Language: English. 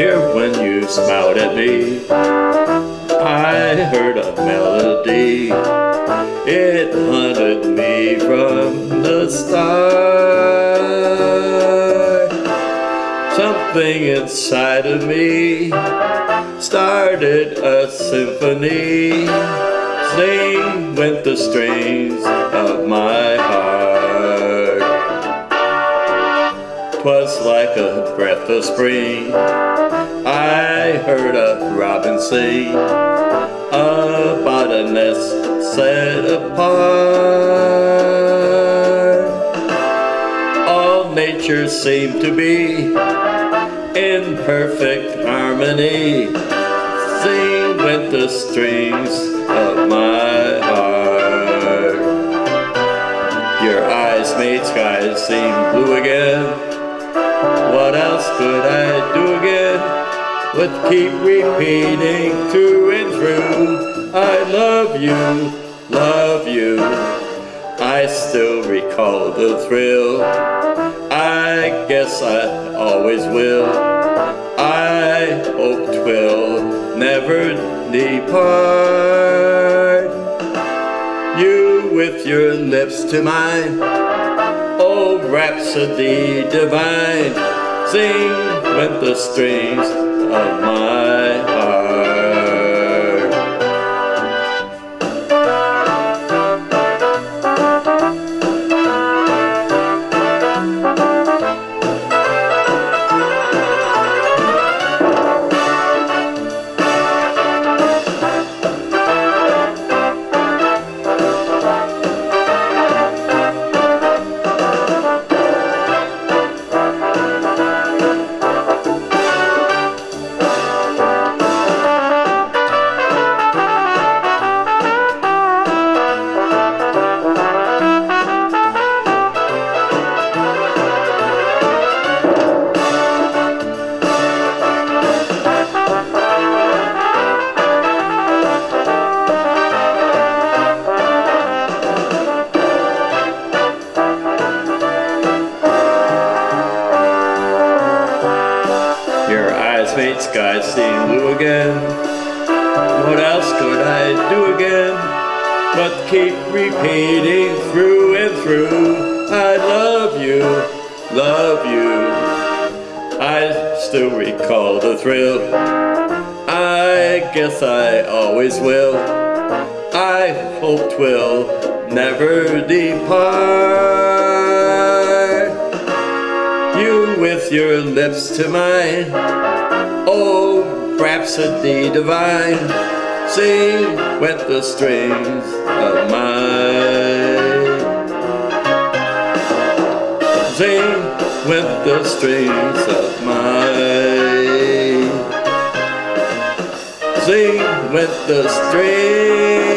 When you smiled at me. I heard a melody. It haunted me from the start. Something inside of me Started a symphony Sing with the strings of my heart. Twas like a breath of spring. Heard a robin sing about a nest set apart. All nature seemed to be in perfect harmony. Sing with the strings of my heart. Your eyes made skies seem blue again. What else could I do? But keep repeating through and through. I love you, love you. I still recall the thrill. I guess I always will. I hope twill never depart. You with your lips to mine, oh rhapsody divine, sing with the strings of my heart. Made skies seem blue again. What else could I do again? But keep repeating through and through. I love you, love you. I still recall the thrill. I guess I always will. I hope twill never depart. With your lips to mine, oh rhapsody divine, sing with the strings of mine. Sing with the strings of mine. Sing with the strings